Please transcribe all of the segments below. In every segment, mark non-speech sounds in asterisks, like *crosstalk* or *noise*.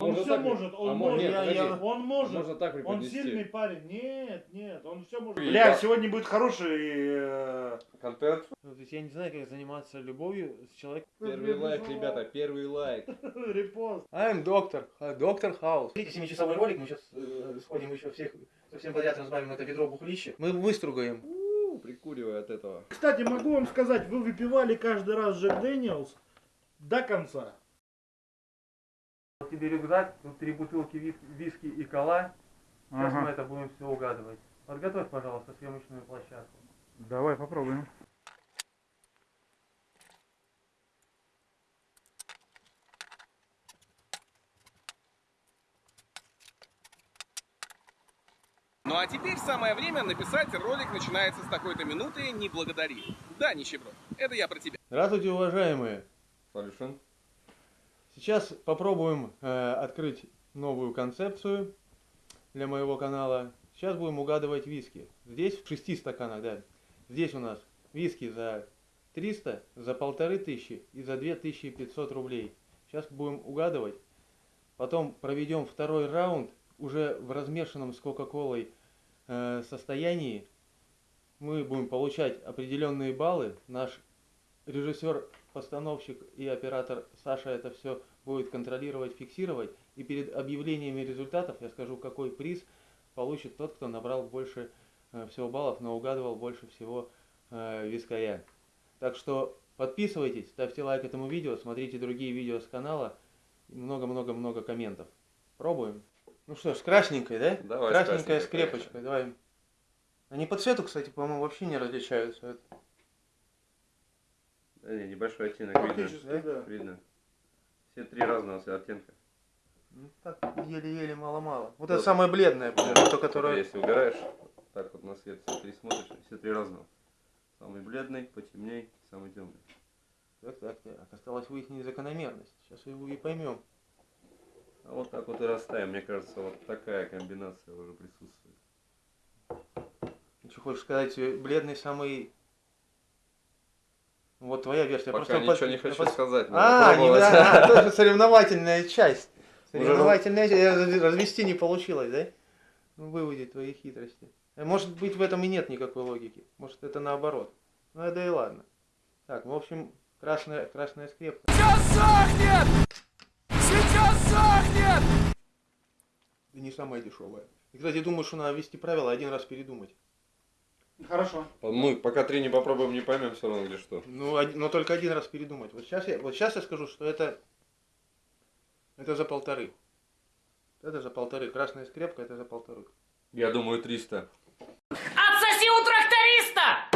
Он Можно все так- может, он а мо- может, нет, он может. Можно так Он преподнести. сильный парень. Нет, нет, он все может. Бля, сегодня будет хороший... э, Контент. Ну, то есть я не знаю, как заниматься любовью с человеком. Первый лайк, ребята, первый лайк. *laughs* Репост. I'm doctor, doctor House. Смотрите, 7-часовой ролик, мы сейчас сходим еще всех, совсем подряд разбавим это ведро бухлища. Мы выстругаем. У, Прикуривай от этого. Кстати, могу вам сказать, вы выпивали каждый раз Jack Daniel's до конца. Вот тебе рюкзак, тут три бутылки виски и кола. Сейчас мы это будем все угадывать. Подготовь, пожалуйста, съемочную площадку. Давай попробуем. Ну а теперь самое время написать ролик начинается с такой-то минуты «Не благодари». Да, нищеброд, это я про тебя. Здравствуйте, уважаемые. Полюшин. Сейчас попробуем э, открыть новую концепцию для моего канала. Сейчас будем угадывать виски. Здесь в шести стаканах, да. Здесь у нас виски за 300, за полторы тысячи и за 2500 рублей. Сейчас будем угадывать. Потом проведем второй раунд уже в размешанном с Кока-Колой э, состоянии. Мы будем получать определенные баллы. Наш режиссер, постановщик и оператор Саша это все будет контролировать, фиксировать. И перед объявлениями результатов я скажу, какой приз получит тот, кто набрал больше э, всего баллов, но угадывал больше всего э, вискаря. Так что подписывайтесь, ставьте лайк этому видео, смотрите другие видео с канала. Много-много-много комментов. Пробуем. Ну что ж, с красненькой, да? Давай красненькая с крепочкой, давай. Они по цвету, кстати, по-моему, вообще не различаются. Да не, небольшой оттенок видно. Да. Видно. Все три разного оттенка. Ну, так, еле-еле, мало-мало. Вот Вот. это самое бледное, то, которое... Если убираешь, так вот на свет все три смотришь, все три разного. Самый бледный, потемней, самый темный. Так, так, так. Осталось выяснить закономерность. Сейчас его и поймем. А вот так вот и расставим. Мне кажется, вот такая комбинация уже присутствует. Что хочешь сказать, э, бледный самый... Вот твоя версия. Пока Просто ничего под- не хочу под- сказать. А, не, да, *laughs* а, тоже соревновательная часть. Уже Соревновательная часть. Э, Развести не получилось, да? Ну, выводить твои хитрости. Э, Может быть, в этом и нет никакой логики. Может, это наоборот. Ну, да и ладно. Так, в общем, красная, красная скрепка. Сейчас сохнет! Сейчас сохнет! И не самая дешевая. И, кстати, думаю, что надо ввести правила один раз передумать. Хорошо. Мы пока три не попробуем, не поймем все равно, где что. Ну, но только один раз передумать. Вот сейчас я, вот сейчас я скажу, что это, это за полторы. Это за полторы. Красная скрепка, это за полторы. Я думаю, 300. Отсоси у тракториста!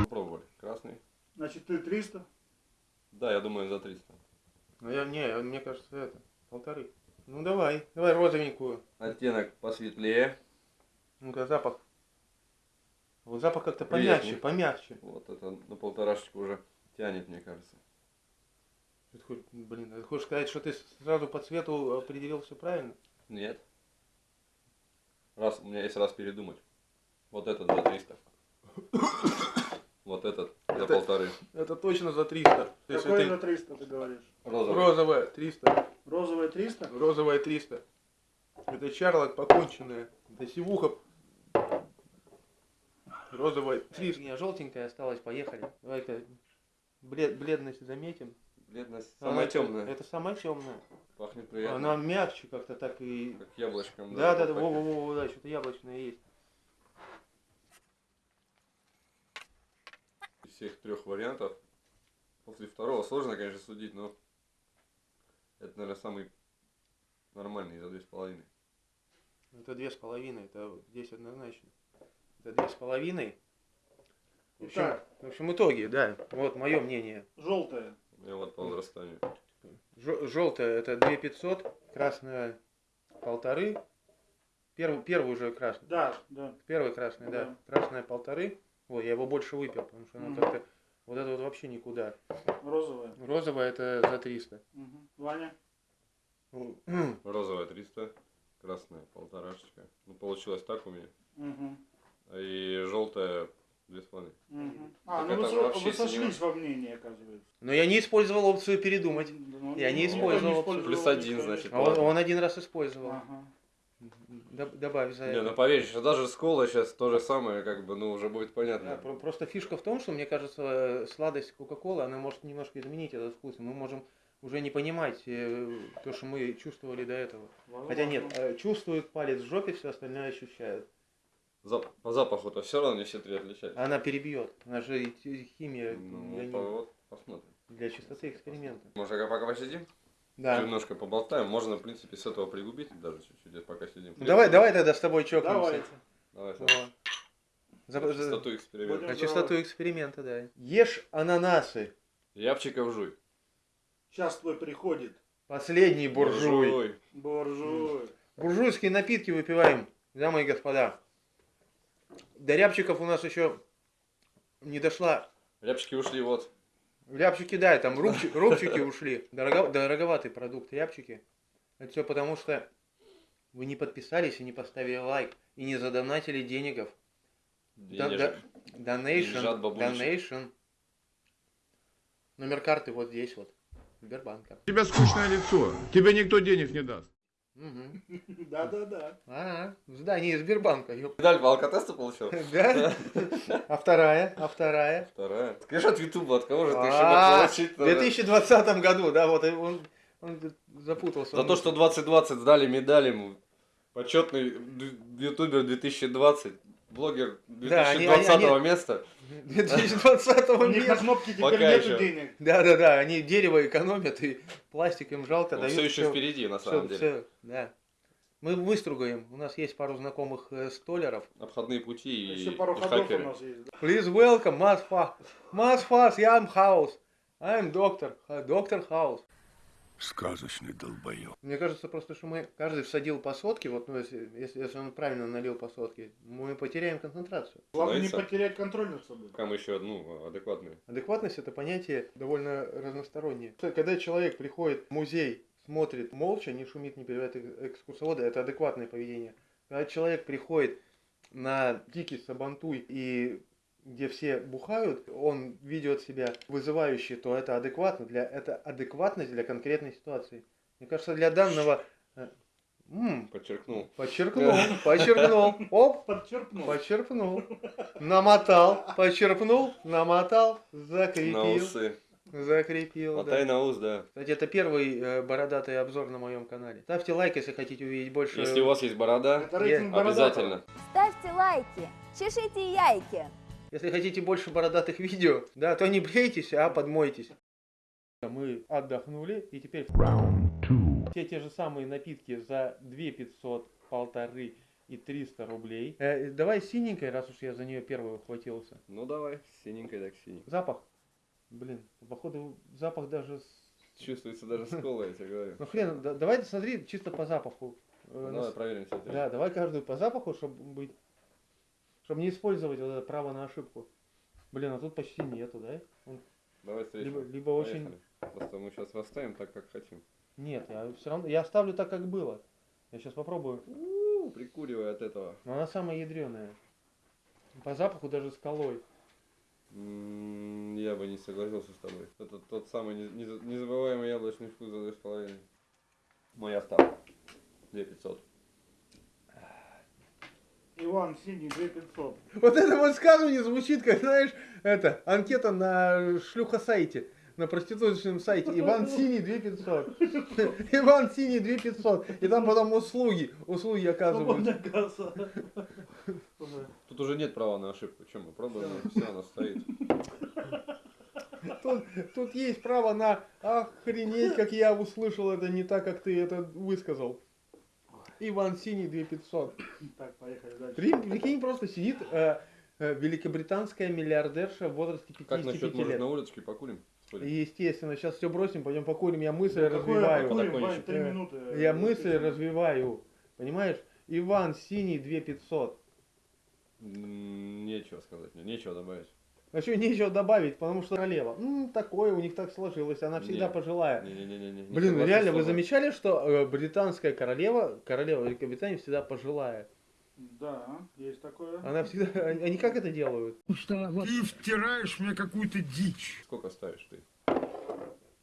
Попробовали. Красный. Значит, ты 300. Да, я думаю, за 300. Ну, я, не, мне кажется, это, полторы. Ну, давай, давай розовенькую. Оттенок посветлее. Ну-ка, запах. Вот запах как-то Приятный. помягче, помягче. Вот это на полторашечку уже тянет, мне кажется. Ты хоть, блин, ты хочешь сказать, что ты сразу по цвету определил все правильно? Нет. Раз, у меня есть раз передумать. Вот этот за 300. Вот этот за Это- полторы. Это точно за 300. То есть Какой за 300 ты говоришь? Розовый. розовая 300. Розовая 300? Розовая 300. Это чарлок поконченная. Это сивуха. Розовая 300. Не, желтенькая осталась, поехали. Давай-ка блед, бледность заметим. Бледность Она- самая темная. Это самая темная. Пахнет приятно. Она мягче как-то так и... Как яблочком. Да, да, да, во, во, во, да, что-то яблочное есть. Из всех трех вариантов. После второго сложно, конечно, судить, но это, наверное, самый нормальный за две с половиной. Это две с половиной, это здесь однозначно. Это две с половиной. В общем, Итак. в общем, итоги, да. Вот мое мнение. Желтая. Я вот по возрастанию. Желтая это 2500, красная полторы. Первый, первый уже красный. Да, да. Первый красный, да. Да. Красная полторы. Ой, я его больше выпил, потому что оно Мгм. как-то... Вот это вот вообще никуда. Розовая. Розовая это за 300. Мгм. Ваня. Розовая 300, красная полторашечка. Ну, получилось так у меня. Мгм. И желтая Две с половиной. Мгм. А, Так ну вы, со- вы сошлись синема. во мнении, оказывается. Но я не использовал опцию передумать. Ну, Я не никто использовал Плюс никто один, не- значит. А он, он один раз использовал. Ага. Доб- Добавь за Не, это. ну поверь, что даже школа сейчас то же самое, как бы, ну, уже будет Да, понятно. про- просто фишка в том, что мне кажется, сладость Кока-Колы, она может немножко изменить этот вкус. Мы можем уже не понимать э, то, что мы чувствовали до этого. Хотя нет, э, чувствует палец в жопе, все остальное ощущают. Зап- по запаху-то все равно не все три отличаются. Она перебьет. Она же химия Ну, для, по- вот, посмотрим. для чистоты эксперимента. Может, пока, посидим? Да. Немножко поболтаем. Можно, в принципе, с этого пригубить даже чуть-чуть, пока сидим. Ну, давай, давай тогда с тобой чокнемся. Давайте. Давай, Вот. За- За за- чистоту эксперимента. На чистоту эксперимента, да. Ешь ананасы. Рябчиков жуй. Сейчас твой приходит. Последний буржуй. Буржуй. Буржуйские напитки выпиваем, дамы и господа. До рябчиков у нас еще не дошла. Рябчики ушли вот. Рябчики, да, там *laughs* рубчи- рубчики ушли. Дорого- дороговатый продукт, рябчики. Это все потому, что вы не подписались и не поставили лайк, и не задонатили денегов. Бабулечки. donation. Номер карты вот здесь вот. Сбербанка. У тебя скучное лицо. Тебе никто денег не даст. Да-да-да. А, в здании Сбербанка. Медаль по алкотесту получил? *laughs* Да? А вторая? А вторая? Вторая. Скажи от Ютуба, от кого же ты, А, чтобы получить? В 2020 году, да, вот он, запутался. За то, что 2020 сдали медаль ему. Почетный ютубер 2020. Блогер Да, они- 2020 они- места. 2020 *laughs* У них на нет. кнопке теперь Пока нету еще. денег. Да, да, да, они дерево экономят и пластик им жалко Он дают. все еще всё- впереди, на самом деле. всё, да. Мы выстругаем. У нас есть пару знакомых э, столяров. Обходные пути и, Еще пару и ходов у хакеры. нас есть. да. Please welcome, Fast. Mas Fast, I'm House. I'm Doctor. Доктор House. Сказочный долбоёб. Мне кажется просто, что мы каждый всадил по сотке, вот ну, если, если, если он правильно налил по сотке, мы потеряем концентрацию. Главное не потерять контроль над собой. Мы еще, ну, адекватные. Адекватность это понятие довольно разностороннее. Когда человек приходит в музей, смотрит молча, не шумит, не перебивает эк- экскурсовода, это адекватное поведение. Когда человек приходит на дикий сабантуй и где все бухают, он ведет себя вызывающе, то это адекватно. Для, это адекватность для конкретной ситуации. Мне кажется, для данного... э, м, Подчеркнул. подчеркнул, подчеркнул. Оп, Подчеркнул. Почерпнул, намотал, почерпнул, намотал, На закрепил, усы. закрепил. Мотай Да. на ус, да. Кстати, это первый э, бородатый обзор на моем канале. Ставьте лайк, если хотите увидеть больше. Если у вас есть борода, Это рейтинг бородатого. обязательно. Ставьте лайки, чешите яйки. Если хотите больше бородатых видео, да, то не брейтесь, а подмойтесь. Мы отдохнули, и теперь все те же самые напитки за 2 500, полторы и 300 рублей. Э, давай синенькой, раз уж я за нее первый ухватился. Ну давай, синенькой так синенькой. Запах. Блин, походу запах даже с Чувствуется даже с колой, я тебе говорю. Ну хрен, да- давай смотри чисто по запаху. Э, Ну, Давай проверим все это. Да, давай каждую по запаху, чтобы быть, чтобы не использовать вот это право на ошибку. Блин, а тут почти нету, да? Давай встретим. Либо, либо очень... Поехали. Просто мы сейчас расставим так, как хотим. Нет, я все равно, я оставлю так, как было. Я сейчас попробую. У, прикуривай от этого. Но она самая ядреная. По запаху даже с колой. М, Я бы не согласился с тобой. Это тот самый не- не- незабываемый яблочный вкус за две с половиной. Моя ставка. 2500. Иван Синий 2500. Вот это высказывание звучит, как, знаешь, это, анкета на шлюха-сайте. На проституточном сайте. Иван Синий 2500. *laughs* Иван Синий 2500. И там потом услуги. Услуги оказываются. Тут уже нет права на ошибку. Чем мы пробуем? Все, она стоит. Тут, тут есть право на охренеть, как я услышал это не так, как ты это высказал. Иван Синий 2500. Так, поехали дальше. При- Прикинь, просто сидит э, э, великобританская миллиардерша в возрасте Как 55 насчет, может, лет. на улицке покурим? Сходим? И, Естественно, сейчас все бросим, пойдем покурим, я мысль Какое развиваю. покурим, Подоконничек. Вань, три Э, минуты. Я мысль развиваю. Понимаешь? Иван Синий 2500. М, Нечего сказать, мне нечего добавить. А что нечего добавить, потому что королева. М, такое у них так сложилось, она всегда Не. пожилая. Не-не-не-не. не Блин, согласен реально, с вы тобой. замечали, что британская королева, королева Великобритании всегда пожилая? Да, есть такое. Она всегда... Они как это делают? Ты втираешь мне какую-то дичь. Сколько ставишь ты?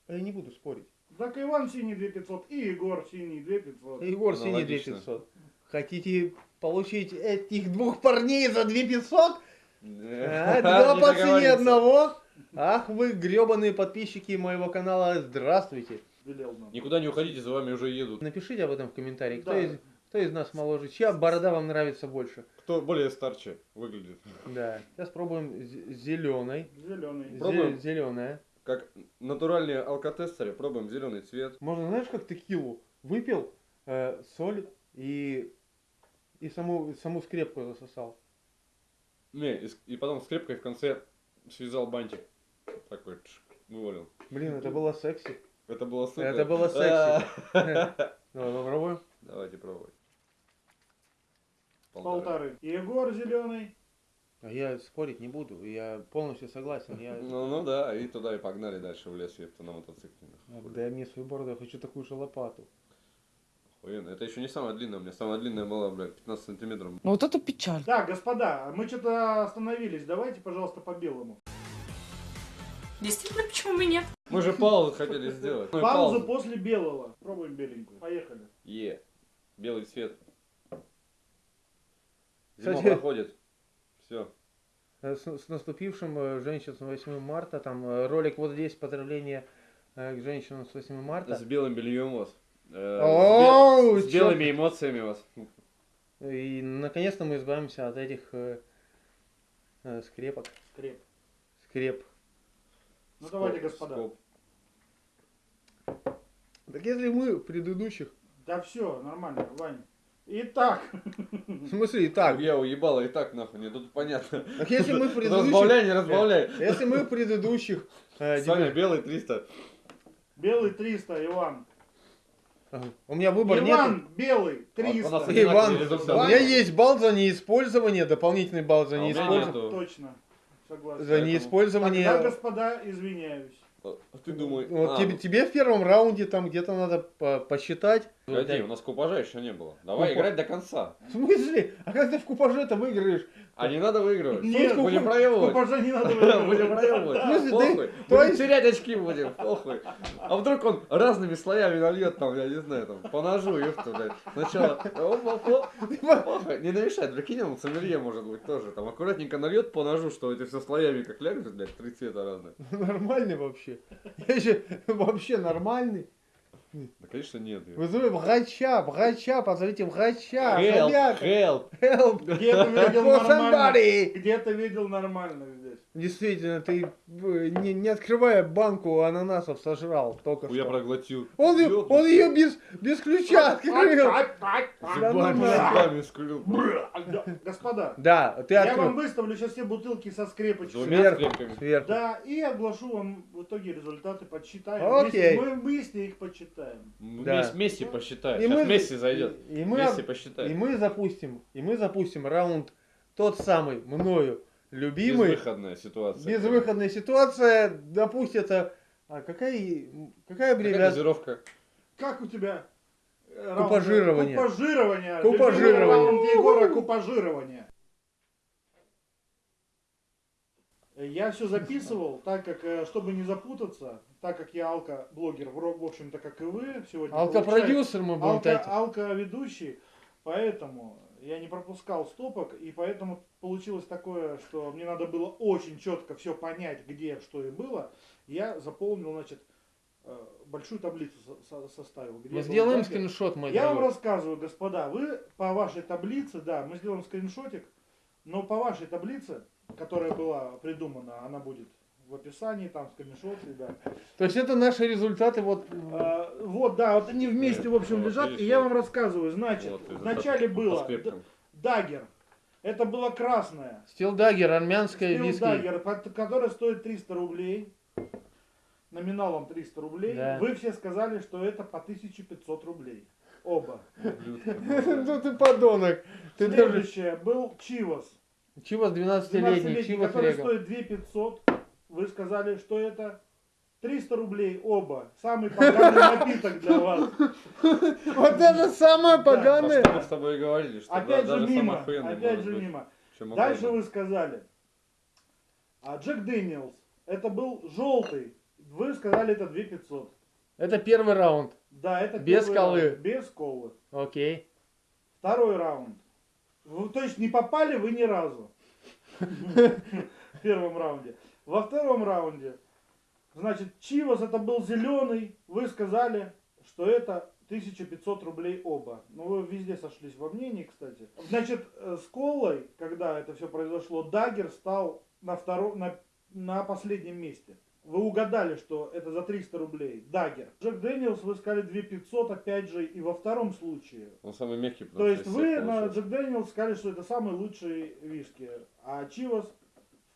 Я не буду спорить. Так Иван синий 2500 и Егор синий 2500. Егор Синий Аналогично. 2500. Хотите получить этих двух парней за 2500? А, два по цене одного? Ах вы гребаные подписчики моего канала, здравствуйте. Никуда не уходите, за вами уже едут. Напишите об этом в комментарии, кто, Да. из, кто из нас моложе, чья борода вам нравится больше. Кто более старче выглядит. Да, сейчас пробуем зеленый. Зеленый. Пробуем? Зеленая. Как натуральные алкотестеры, пробуем зеленый цвет. Можно, знаешь, как текилу? Выпил э, соль и, и саму, саму скрепку засосал. Не, и, потом скрепкой в конце связал бантик. Такой, вывалил. Блин, это было секси. Это было супер. Это было секси. Давай *laughs* попробуем. Давайте пробовать. Полторы. Егор зеленый. А я спорить не буду, я полностью согласен. Я... Ну, ну да, и туда и погнали дальше в лес, епта, на мотоцикле. Дай мне свою бороду, я хочу такую же лопату. Охуенно. Это еще не самая длинная, у меня самая длинная была, блядь, 15 сантиметров. Ну вот это печаль. Так, господа, мы что-то остановились. Давайте, пожалуйста, по белому. Действительно, почему бы нет? Мы же паузу хотели сделать. Ну Паузу после белого. Пробуем беленькую. Поехали. Е. Белый цвет. Зима Кстати- проходит. Все. Э, С, с наступившим э, женщин с 8 марта, там э, ролик вот здесь, поздравление к женщинам с 8 марта. С белым бельем вас. Э, Оу, с, белыми эмоциями вас. И наконец-то мы избавимся от этих э, э, скрепок. Скреп. Скреп. Ну давайте, господа. скоп. Так если мы в предыдущих... Да все, нормально, Вань. Итак, В смысле и так? Я уебала и так нахуй, не тут понятно. Так если мы в *laughs* предыдущих... Разбавляй, не разбавляй. Если мы в предыдущих... э, Саня, дебют- белый 300. белый 300, Иван. У меня выбор нет. Иван, белый, У нас 300. Иван, у меня есть балл за неиспользование, дополнительный балл за А неиспользование. нету. Точно. Согласен. За неиспользование. Тогда, господа, извиняюсь. А ты думай. Вот а, тебе, тебе в первом раунде там где-то надо по- посчитать. Погоди, у нас купажа еще не было. Давай Купа- играть до конца. В смысле? А как ты в купаже-то выиграешь? А не надо выигрывать. Нет, будем купа- проебывать. Купажа не надо *laughs* Будем выигрывать. проебывать. В смысле, Похуй. Будем терять очки будем, похуй. А вдруг он разными слоями нальет там, я не знаю, там, по ножу, ёпта, блядь. Сначала. Похуй, не намешать, прикинь, он сомелье может быть тоже. Там аккуратненько нальет по ножу, что эти все слоями как лягут, блядь, три цвета разные. *laughs* Нормальный вообще. Я же вообще нормальный. Да, конечно, нет. Вызывай врача, врача, позовите врача. Help, ребята. help. Help. Где-то *laughs* видел нормально. Где-то видел нормально. Действительно, ты э, не, не открывая банку ананасов сожрал только Я что. проглотил. Он, ее- он ее без, без ключа открыл. Зубами, зубами скрыл. Господа, Да, ты я вам открыл. выставлю сейчас все бутылки со скрепочкой. Двумя Сверху. Сверху. Да, и оглашу вам в итоге результаты, подсчитаем. Окей. Вместе- Мы вместе их подсчитаем. Да. Месси, посчитай. И Сейчас мы- Месси зайдет. И мы, Месси и посчитай. мы запустим, и мы запустим раунд тот самый мною любимый. Безвыходная ситуация. Безвыходная ситуация. Допустится. А какая, какая Какая аббревиатура? дозировка? Как у тебя? э? Купажирование. Купажирование. Купажирование. Егора купажирование. Я все записывал, так как, э, чтобы не запутаться, так как я алко-блогер, в ро- в общем-то, как и вы, сегодня получается- Алкопродюсер мы будем алко, тратить. алко-ведущий, поэтому я не пропускал стопок, и поэтому получилось такое, что мне надо было очень четко все понять, где, что и было. Я заполнил, значит, э, большую таблицу со- со- составил. где Мы сделаем датчик. скриншот, мой Я вам дорогой. рассказываю, господа, вы по вашей таблице, да, мы сделаем скриншотик, но по вашей таблице, которая была придумана, она будет в описании, там скриншот, ребят. То есть это наши результаты вот... А, вот, да, вот они вместе, Нет, в общем, вот лежат, видишь, и я вам рассказываю, значит, Вот, вначале было Dagger, это было красное, Steel Dagger, армянская виски. Dagger, которая стоит 300 рублей, номиналом 300 рублей, Да. вы все сказали, что это по 1500 рублей, оба. *laughs* Ну ты подонок. Следующее был Chivas. Chivas 12-летний, 12-летний, Chivas который Regal. стоит 2500. Вы сказали, что это 300 рублей оба. Самый поганый напиток для вас. Вот это самое поганое. мы с тобой и говорили, что Опять же мимо. Опять же мимо. Дальше вы сказали. А Джек Дэниелс. Это был желтый. Вы сказали это 2500. Это первый раунд. Да, это Без первый колы. раунд, Без колы. Окей. Второй раунд. Вы, то есть не попали вы ни разу. *laughs* В первом раунде. Во втором раунде. Значит, Chivas это был зеленый. Вы сказали, что это 1500 рублей оба. Ну, вы везде сошлись во мнении, кстати. Значит, э, с Колой, когда это все произошло, Dagger стал на, втором, на, на последнем месте. Вы угадали, что это за 300 рублей. Dagger. Jack Daniel's вы сказали 2500, опять же, и во втором случае. Он самый мягкий, То есть вы на. Jack Daniel's сказали, что это самый лучший виски. А Chivas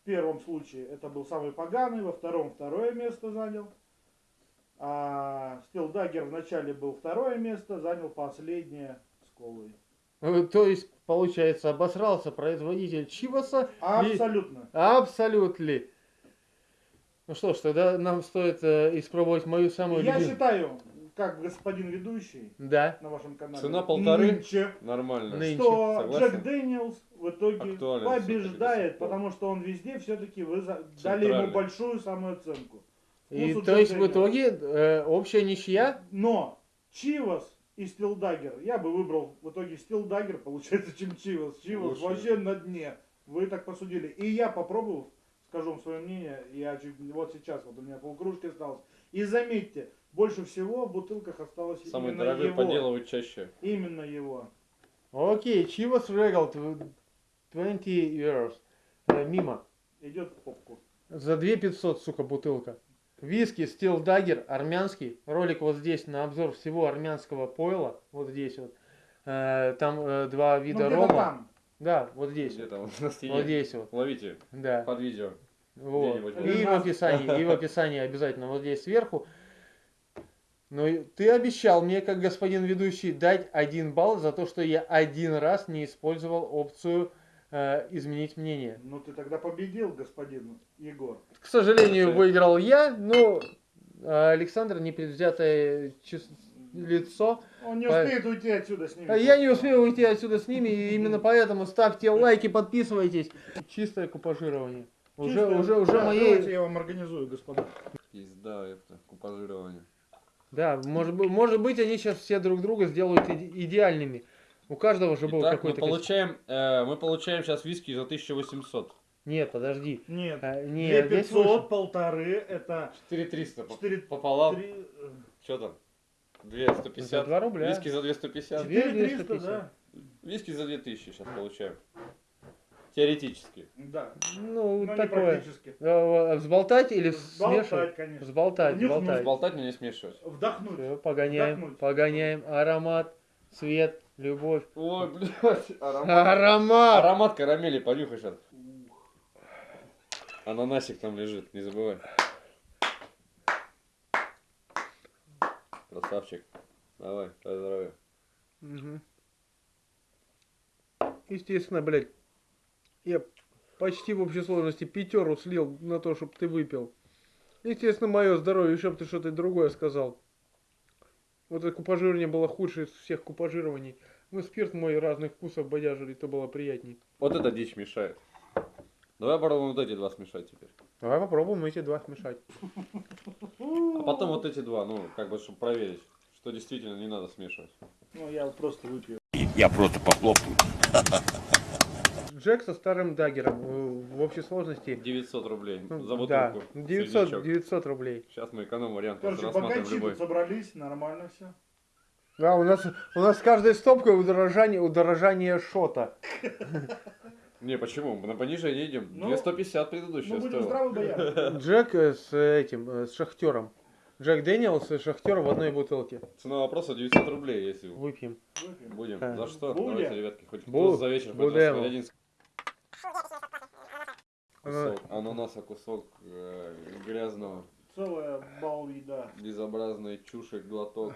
в первом случае это был самый поганый, во втором второе место занял. А Steel Dagger в начале был второе место, занял последнее с колой. Э, То есть, получается, обосрался производитель Chivas а. Абсолютно. Абсолютно. Ну что ж, тогда нам стоит э, испробовать мою самую Я любимую. считаю, как господин ведущий Да. на вашем канале. Цена полторы. нынче, Нормально. Нынче. что Согласен. Jack Daniel's в итоге Актуален побеждает, потому что он везде все-таки вы за- дали ему большую самооценку. И Вкусу то есть в Daniel's. итоге э, общая ничья. Но Chivas и Steel Dagger, я бы выбрал в итоге Steel Dagger, получается, чем Chivas. Chivas Лучше. вообще на дне. Вы так посудили. И я попробовав, скажу вам свое мнение, я чуть, вот сейчас, вот у меня полкружки осталось. И заметьте, больше всего в бутылках осталось Самый именно дорогой его. поделывают чаще. Именно его. Окей, Чивас Регал 20 euros. Э, мимо. Идет в попку. За 2500, сука, бутылка. Виски Steel Dagger, армянский. Ролик вот здесь на обзор всего армянского пойла. Вот здесь вот. Э, там э, два Ну, вида где-то рома. там. Да, вот здесь. Где Вот, на стене. вот здесь вот. Ловите Да. под видео. Вот. И в описании, и в описании обязательно вот здесь сверху. Но ты обещал мне, как господин ведущий, дать один балл за то, что я один раз не использовал опцию э, изменить мнение. Ну ты тогда победил, господин Егор. К сожалению, выиграл я, но э, Александр непредвзятое чис- лицо. Он не По- успеет уйти отсюда с ними. Я не успел уйти отсюда с ними, и именно поэтому ставьте лайки, подписывайтесь. Чистое купажирование. Уже, Чисто- уже, уже Да, моей... Давайте я вам организую, господа. Пизда, это купажирование. Да, может, быть- может быть, они сейчас все друг друга сделают иде- идеальными. У каждого же был Итак, мы какой-то... костюм. получаем, э, мы получаем сейчас виски за 1800. Нет, подожди. Нет. А, нет, здесь 2500, выше. полторы, это 4300 по- 4, пополам. 3, Что там? За 2150. 2 рубля. Виски за 250. Две 4300, 250. да. Виски за 2000 сейчас получаем. Теоретически. Да. Ну, Но не такое. практически. А, Взболтать или смешивать? Сболтать, конечно. Взболтать, Нюхнуть. взболтать. Сболтать, но не смешивать. Вдохнуть. Всё, погоняем, Вдохнуть. погоняем. Аромат, цвет, любовь. Ой, блядь, аромат. Аромат! Аромат карамели, понюхай сейчас. Ананасик там лежит, не забывай. Красавчик. Давай, поздравляю. Мгм. Естественно, блядь, я почти в общей сложности пятеру слил на то, чтобы ты выпил. Естественно, мое здоровье, еще бы ты что-то другое сказал. Вот это купажирование было худшее из всех купажирований. Ну, спирт мой разных вкусов бодяжили, то было приятней. Вот эта дичь мешает. Давай попробуем вот эти два смешать теперь. Давай попробуем эти два смешать. А потом вот эти два, ну, как бы, чтобы проверить, что действительно не надо смешивать. Ну, я просто выпью. Я просто похлопаю. *laughs* Джек со старым даггером э, в общей сложности. 900 рублей ну, за да, бутылку. 900, 900 рублей. Сейчас мы эконом-вариант Короче, рассматриваем богачи любой. тут собрались, нормально все. Да, у нас, у нас с каждой стопкой удорожание, удорожание шота. Не, почему? Мы на понижение идем. Ну, 250 предыдущая Ну, будем стоила. Джек э, с этим, э, с шахтером. Джек Дэниелс и шахтер в одной бутылке. Цена вопроса 900 рублей, если Выпьем. Выпьем. будем. Да. За что? Будем. Давайте, ребятки, хоть Бу- за вечер, хоть будем. один. Кусок. Ананаса кусок э, грязного, Целая бал еда. безобразной чуши, глоток.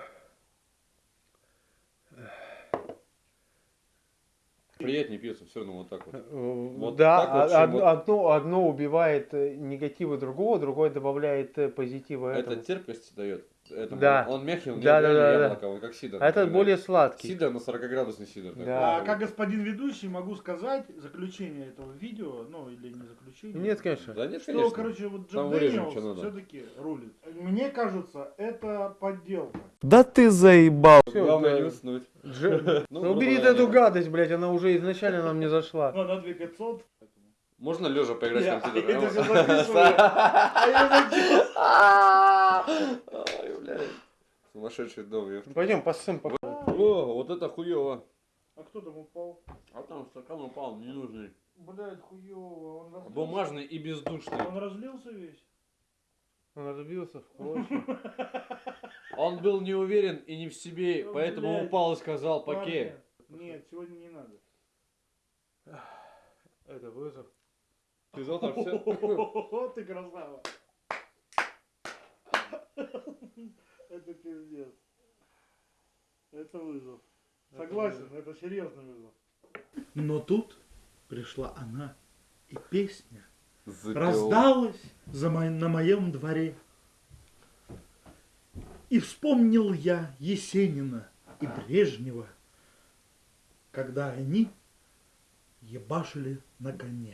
Приятнее пьется все равно вот так вот. Э, Вот да, так вот, а- чем од- вот- одно, одно убивает э, негативы другого, другое добавляет э, позитива Это этому. терпкость дает. Этому. Да. Он мягкий, он Да, да, да, да, да. яблоко, он как сидр. А этот более сладкий. Сидр на 40-градусный сидр. такой. Да. А как господин ведущий могу сказать заключение этого видео, ну или не заключение. Нет, конечно. Да нет, Что, конечно. короче, вот Джек Дэниелс надо. все-таки рулит. Мне кажется, это подделка. Да ты заебал. Главное не уснуть. Ну, *laughs* Ну, убери эту гадость, блядь, она уже изначально нам не зашла. Ну, на 2500. Можно лежа поиграть в компьютер? это *laughs* записываю. А я блядь. Сумасшедший дом. Пойдем по... О, вот это хуево. А кто там упал? А там стакан упал, ненужный. Блядь, хуёво. Он разлился. Бумажный и бездушный. Он разлился весь? Он разбился в клочья. *laughs* Он был не уверен и не в себе, Ну, поэтому блядь. упал и сказал «Поке». Парни, Нет, сегодня не надо. Это вызов. Ты завтра все... Ты красава. Это пиздец. Это вызов. Согласен, это серьезный вызов. Но тут пришла она, и песня раздалась за мо- на моем дворе. И вспомнил я Есенина и Брежнева, когда они ебашили на коне.